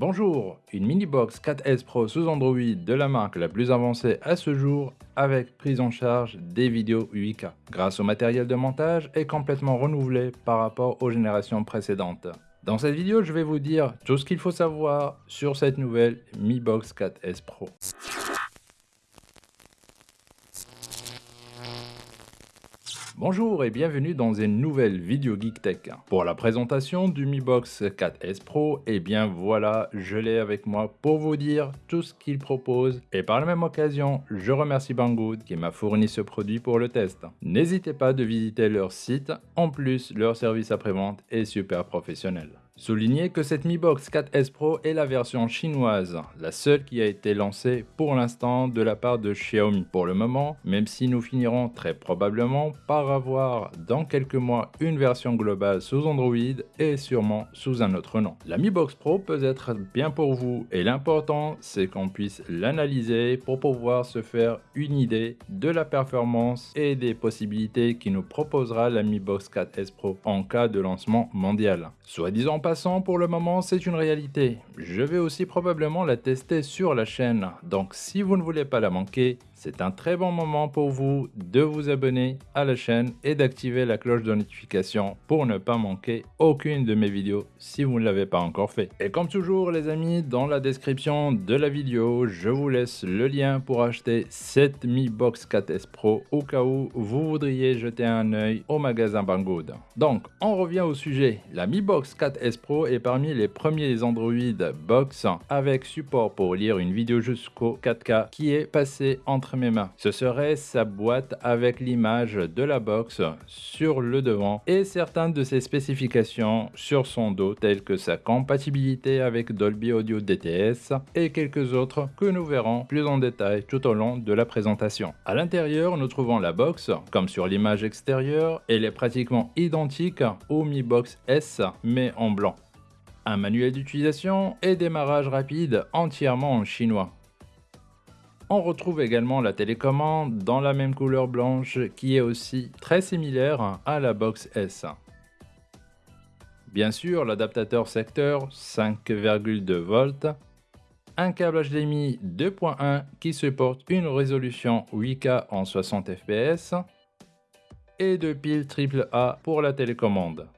Bonjour, une mini box 4S Pro sous Android de la marque la plus avancée à ce jour avec prise en charge des vidéos 8K grâce au matériel de montage est complètement renouvelé par rapport aux générations précédentes. Dans cette vidéo, je vais vous dire tout ce qu'il faut savoir sur cette nouvelle Mi Box 4S Pro. Bonjour et bienvenue dans une nouvelle vidéo Geek Tech. Pour la présentation du Mi Box 4S Pro, et eh bien voilà, je l'ai avec moi pour vous dire tout ce qu'il propose. Et par la même occasion, je remercie Banggood qui m'a fourni ce produit pour le test. N'hésitez pas de visiter leur site, en plus leur service après-vente est super professionnel. Soulignez que cette Mi Box 4S Pro est la version chinoise, la seule qui a été lancée pour l'instant de la part de Xiaomi. Pour le moment, même si nous finirons très probablement par avoir dans quelques mois une version globale sous Android et sûrement sous un autre nom. La Mi Box Pro peut être bien pour vous et l'important c'est qu'on puisse l'analyser pour pouvoir se faire une idée de la performance et des possibilités qui nous proposera la Mi Box 4S Pro en cas de lancement mondial. Soit disant pas pour le moment, c'est une réalité. Je vais aussi probablement la tester sur la chaîne, donc si vous ne voulez pas la manquer, c'est un très bon moment pour vous de vous abonner à la chaîne et d'activer la cloche de notification pour ne pas manquer aucune de mes vidéos si vous ne l'avez pas encore fait. Et comme toujours les amis, dans la description de la vidéo, je vous laisse le lien pour acheter cette Mi Box 4S Pro au cas où vous voudriez jeter un œil au magasin Banggood. Donc, on revient au sujet. La Mi Box 4S Pro est parmi les premiers Android Box avec support pour lire une vidéo jusqu'au 4K qui est passé entre mes mains. Ce serait sa boîte avec l'image de la box sur le devant et certaines de ses spécifications sur son dos telles que sa compatibilité avec Dolby Audio DTS et quelques autres que nous verrons plus en détail tout au long de la présentation. À l'intérieur, nous trouvons la box, comme sur l'image extérieure, elle est pratiquement identique au Mi Box S mais en blanc. Un manuel d'utilisation et démarrage rapide entièrement en chinois. On retrouve également la télécommande dans la même couleur blanche qui est aussi très similaire à la Box S. Bien sûr, l'adaptateur secteur 5,2 volts, un câble HDMI 2.1 qui supporte une résolution 8K en 60 fps et deux piles AAA pour la télécommande.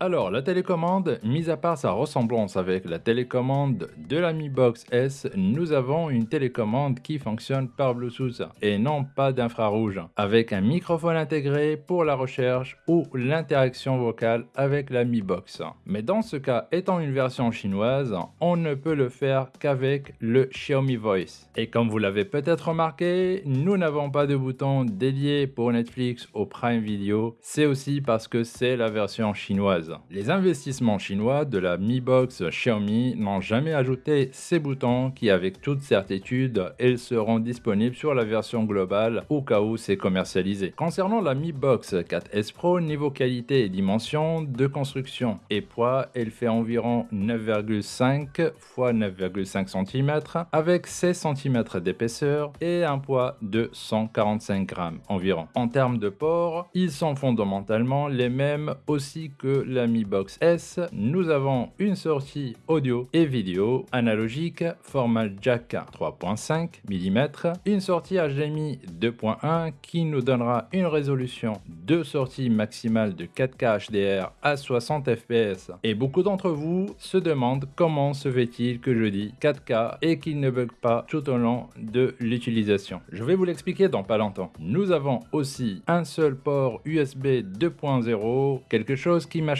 Alors, la télécommande, mis à part sa ressemblance avec la télécommande de la Mi Box S, nous avons une télécommande qui fonctionne par Bluetooth et non pas d'infrarouge, avec un microphone intégré pour la recherche ou l'interaction vocale avec la Mi Box. Mais dans ce cas, étant une version chinoise, on ne peut le faire qu'avec le Xiaomi Voice. Et comme vous l'avez peut-être remarqué, nous n'avons pas de bouton dédié pour Netflix ou Prime Video, c'est aussi parce que c'est la version chinoise. Les investissements chinois de la Mi Box Xiaomi n'ont jamais ajouté ces boutons qui avec toute certitude ils seront disponibles sur la version globale au cas où c'est commercialisé. Concernant la Mi Box 4S Pro, niveau qualité et dimension de construction et poids, elle fait environ 9,5 x 9,5 cm avec 16 cm d'épaisseur et un poids de 145 grammes environ. En termes de port, ils sont fondamentalement les mêmes aussi que la Mi Box S, nous avons une sortie audio et vidéo analogique format jack 3.5 mm, une sortie HDMI 2.1 qui nous donnera une résolution de sortie maximale de 4K HDR à 60 fps. Et beaucoup d'entre vous se demandent comment se fait-il que je dis 4K et qu'il ne bug pas tout au long de l'utilisation. Je vais vous l'expliquer dans pas longtemps. Nous avons aussi un seul port USB 2.0, quelque chose qui m'a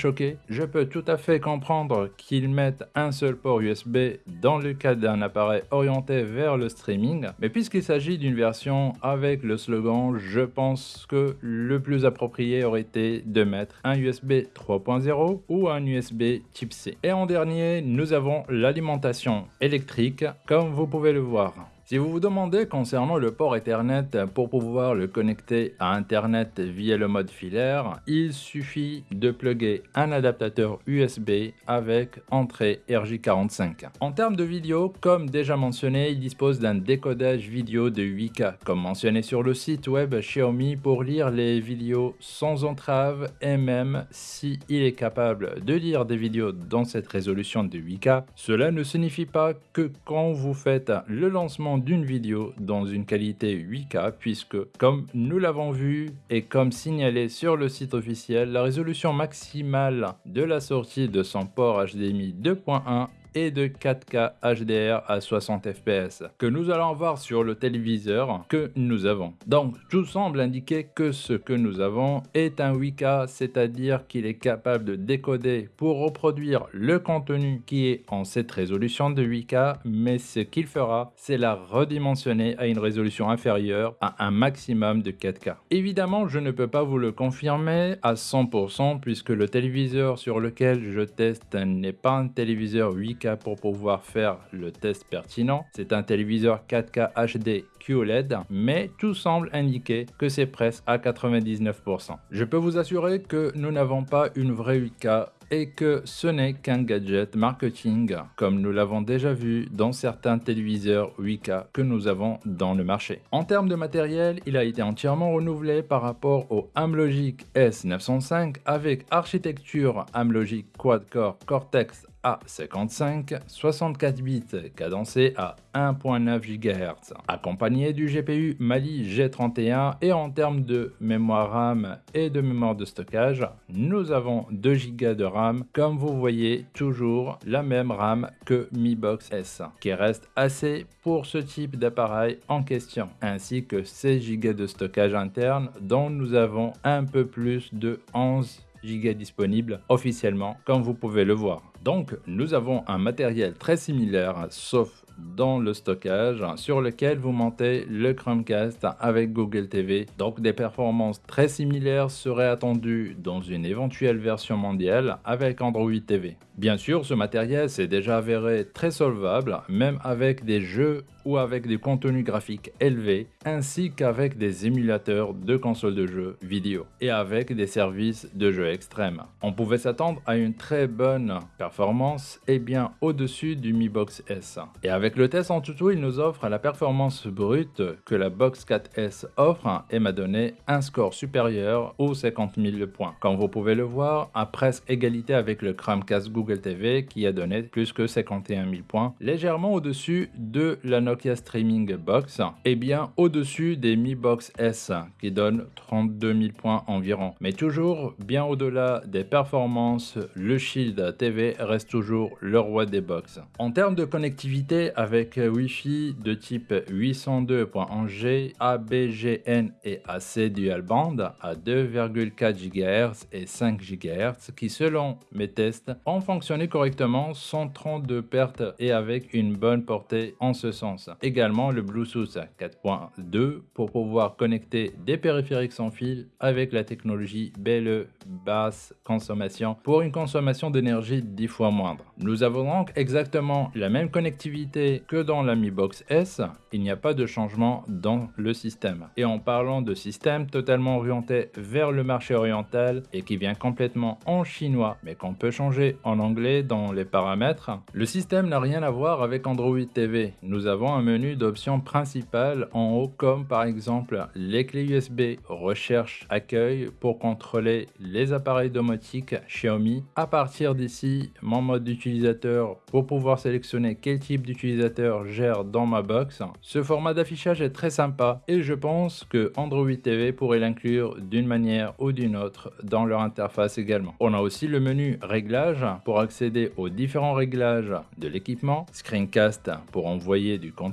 je peux tout à fait comprendre qu'ils mettent un seul port USB dans le cas d'un appareil orienté vers le streaming, mais puisqu'il s'agit d'une version avec le slogan, je pense que le plus approprié aurait été de mettre un USB 3.0 ou un USB type C. Et en dernier, nous avons l'alimentation électrique, comme vous pouvez le voir. Si vous vous demandez concernant le port Ethernet pour pouvoir le connecter à Internet via le mode filaire, il suffit de plugger un adaptateur USB avec entrée RJ45. En termes de vidéo, comme déjà mentionné, il dispose d'un décodage vidéo de 8K, comme mentionné sur le site web Xiaomi pour lire les vidéos sans entrave et même si est capable de lire des vidéos dans cette résolution de 8K, cela ne signifie pas que quand vous faites le lancement d'une vidéo dans une qualité 8K puisque, comme nous l'avons vu et comme signalé sur le site officiel, la résolution maximale de la sortie de son port HDMI 2.1 et de 4K HDR à 60 fps que nous allons voir sur le téléviseur que nous avons. Donc tout semble indiquer que ce que nous avons est un 8K, c'est-à-dire qu'il est capable de décoder pour reproduire le contenu qui est en cette résolution de 8K, mais ce qu'il fera, c'est la redimensionner à une résolution inférieure à un maximum de 4K. Évidemment, je ne peux pas vous le confirmer à 100% puisque le téléviseur sur lequel je teste n'est pas un téléviseur 8K pour pouvoir faire le test pertinent. C'est un téléviseur 4K HD QLED, mais tout semble indiquer que c'est presque à 99%. Je peux vous assurer que nous n'avons pas une vraie 8K et que ce n'est qu'un gadget marketing comme nous l'avons déjà vu dans certains téléviseurs 8K que nous avons dans le marché. En termes de matériel, il a été entièrement renouvelé par rapport au Amlogic S905 avec architecture Amlogic Quad-Core Cortex a55, 64 bits cadencé à 1.9 GHz, accompagné du GPU Mali G31 et en termes de mémoire RAM et de mémoire de stockage, nous avons 2 Go de RAM, comme vous voyez toujours la même RAM que Mi Box S, qui reste assez pour ce type d'appareil en question, ainsi que 16 Go de stockage interne dont nous avons un peu plus de 11 Go disponibles officiellement, comme vous pouvez le voir. Donc, nous avons un matériel très similaire, sauf dans le stockage sur lequel vous montez le Chromecast avec Google TV. Donc des performances très similaires seraient attendues dans une éventuelle version mondiale avec Android TV. Bien sûr, ce matériel s'est déjà avéré très solvable, même avec des jeux ou avec des contenus graphiques élevés, ainsi qu'avec des émulateurs de consoles de jeux vidéo et avec des services de jeux extrêmes. On pouvait s'attendre à une très bonne performance et bien au-dessus du Mi Box S. Et avec le test en tuto, il nous offre la performance brute que la Box 4S offre et m'a donné un score supérieur aux 50 000 points. Comme vous pouvez le voir, à presque égalité avec le Chromecast Google TV qui a donné plus que 51 000 points, légèrement au-dessus de la Streaming Box et bien au-dessus des Mi Box S qui donne 32 000 points environ. Mais toujours bien au-delà des performances, le Shield TV reste toujours le roi des box. En termes de connectivité avec Wi-Fi de type 802.1G, ABGN et AC dual band à 2,4 GHz et 5 GHz qui selon mes tests ont fonctionné correctement sans trop de pertes et avec une bonne portée en ce sens. Également le Bluetooth 4.2 pour pouvoir connecter des périphériques sans fil avec la technologie BLE basse consommation pour une consommation d'énergie 10 fois moindre. Nous avons donc exactement la même connectivité que dans la Mi Box S, il n'y a pas de changement dans le système. Et en parlant de système totalement orienté vers le marché oriental et qui vient complètement en chinois, mais qu'on peut changer en anglais dans les paramètres, le système n'a rien à voir avec Android TV. Nous avons un menu d'options principales en haut comme par exemple les clés USB recherche accueil pour contrôler les appareils domotiques Xiaomi. À partir d'ici, mon mode d'utilisateur pour pouvoir sélectionner quel type d'utilisateur gère dans ma box. Ce format d'affichage est très sympa et je pense que Android TV pourrait l'inclure d'une manière ou d'une autre dans leur interface également. On a aussi le menu réglage pour accéder aux différents réglages de l'équipement, screencast pour envoyer du contenu,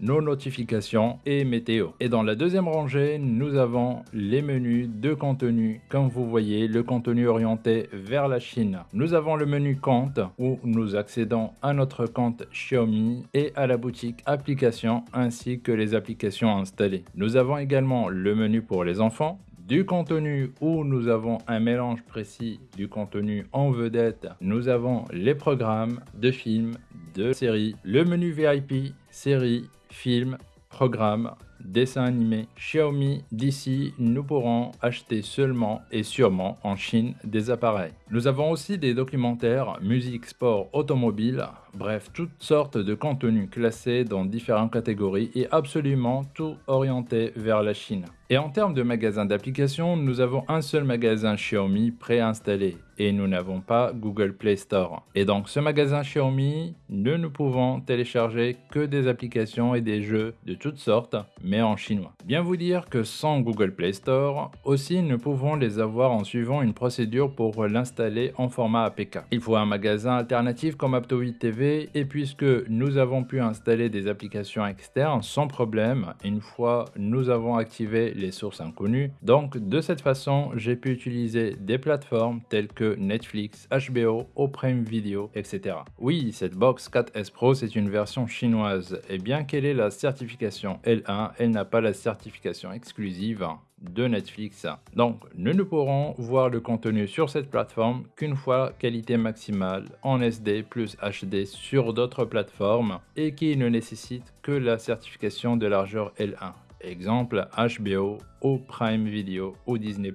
nos notifications et météo. Et dans la deuxième rangée, nous avons les menus de contenu. Comme vous voyez, le contenu orienté vers la Chine. Nous avons le menu compte où nous accédons à notre compte Xiaomi et à la boutique applications ainsi que les applications installées. Nous avons également le menu pour les enfants, du contenu où nous avons un mélange précis du contenu en vedette. Nous avons les programmes de films, de séries, le menu VIP, séries, films, programmes, dessins animés. Xiaomi d'ici, nous pourrons acheter seulement et sûrement en Chine des appareils. Nous avons aussi des documentaires, musique, sport, automobile, bref, toutes sortes de contenus classés dans différentes catégories et absolument tout orienté vers la Chine. Et en termes de magasins d'applications, nous avons un seul magasin Xiaomi préinstallé et nous n'avons pas Google Play Store. Et donc ce magasin Xiaomi, nous ne pouvons télécharger que des applications et des jeux de toutes sortes, mais en chinois. Bien vous dire que sans Google Play Store, aussi nous pouvons les avoir en suivant une procédure pour l'installer en format APK. Il faut un magasin alternatif comme Aptoid TV et puisque nous avons pu installer des applications externes sans problème une fois nous avons activé les sources inconnues, donc de cette façon j'ai pu utiliser des plateformes telles que Netflix, HBO, Prime Video, etc. Oui, cette box 4S Pro c'est une version chinoise. Et bien qu'elle ait la certification L1, elle n'a pas la certification exclusive de Netflix. Donc, nous ne pourrons voir le contenu sur cette plateforme qu'une fois qualité maximale en SD plus HD sur d'autres plateformes et qui ne nécessite que la certification de largeur L1. Exemple HBO ou Prime Video ou Disney+.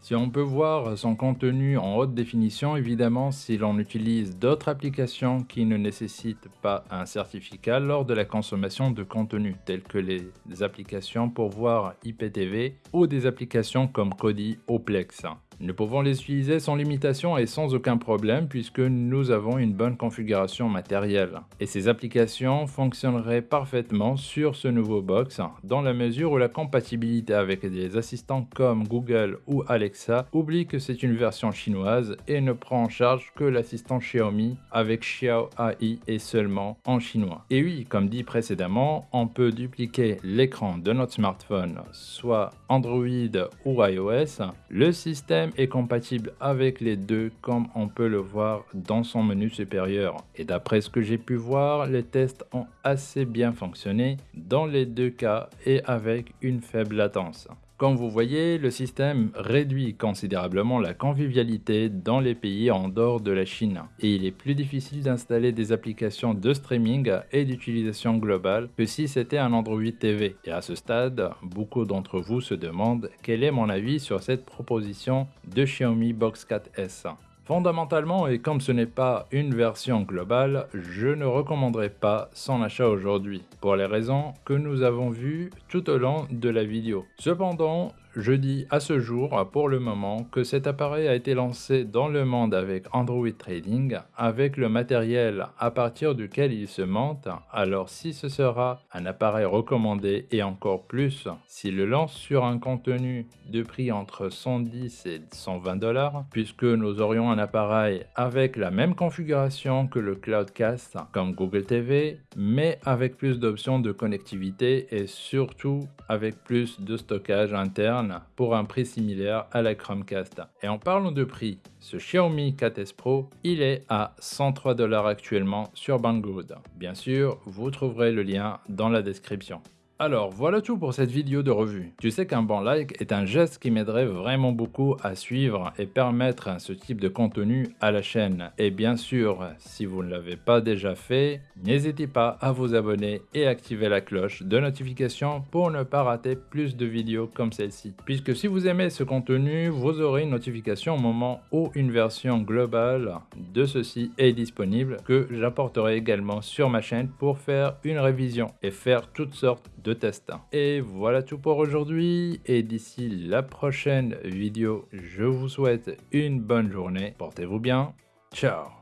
Si on peut voir son contenu en haute définition, évidemment si l'on utilise d'autres applications qui ne nécessitent pas un certificat lors de la consommation de contenu, telles que les applications pour voir IPTV ou des applications comme Kodi ou Plex. Nous pouvons les utiliser sans limitation et sans aucun problème puisque nous avons une bonne configuration matérielle. Et ces applications fonctionneraient parfaitement sur ce nouveau box dans la mesure où la compatibilité avec des assistants comme Google ou Alexa oublie que c'est une version chinoise et ne prend en charge que l'assistant Xiaomi avec Xiao AI et seulement en chinois. Et oui, comme dit précédemment, on peut dupliquer l'écran de notre smartphone, soit Android ou iOS. Le système est compatible avec les deux comme on peut le voir dans son menu supérieur. Et d'après ce que j'ai pu voir, les tests ont assez bien fonctionné dans les deux cas et avec une faible latence. Comme vous voyez, le système réduit considérablement la convivialité dans les pays en dehors de la Chine et il est plus difficile d'installer des applications de streaming et d'utilisation globale que si c'était un Android TV. Et à ce stade, beaucoup d'entre vous se demandent quel est mon avis sur cette proposition de Xiaomi Box 4S. Fondamentalement, et comme ce n'est pas une version globale, je ne recommanderais pas son achat aujourd'hui, pour les raisons que nous avons vues tout au long de la vidéo. Cependant, je dis à ce jour, pour le moment, que cet appareil a été lancé dans le monde avec Android Trading, avec le matériel à partir duquel il se monte, alors si ce sera un appareil recommandé et encore plus, s'il le lance sur un contenu de prix entre 110 et 120 dollars, puisque nous aurions un appareil avec la même configuration que le Cloudcast comme Google TV, mais avec plus d'options de connectivité et surtout avec plus de stockage interne pour un prix similaire à la Chromecast. Et en parlant de prix, ce Xiaomi 4S Pro, il est à 103 dollars actuellement sur Banggood. Bien sûr, vous trouverez le lien dans la description. Alors voilà tout pour cette vidéo de revue. Tu sais qu'un bon like est un geste qui m'aiderait vraiment beaucoup à suivre et permettre ce type de contenu à la chaîne. Et bien sûr, si vous ne l'avez pas déjà fait, n'hésitez pas à vous abonner et activer la cloche de notification pour ne pas rater plus de vidéos comme celle-ci. Puisque si vous aimez ce contenu, vous aurez une notification au moment où une version globale de ceci est disponible que j'apporterai également sur ma chaîne pour faire une révision et faire toutes sortes test. Et voilà tout pour aujourd'hui et d'ici la prochaine vidéo, je vous souhaite une bonne journée. Portez-vous bien. Ciao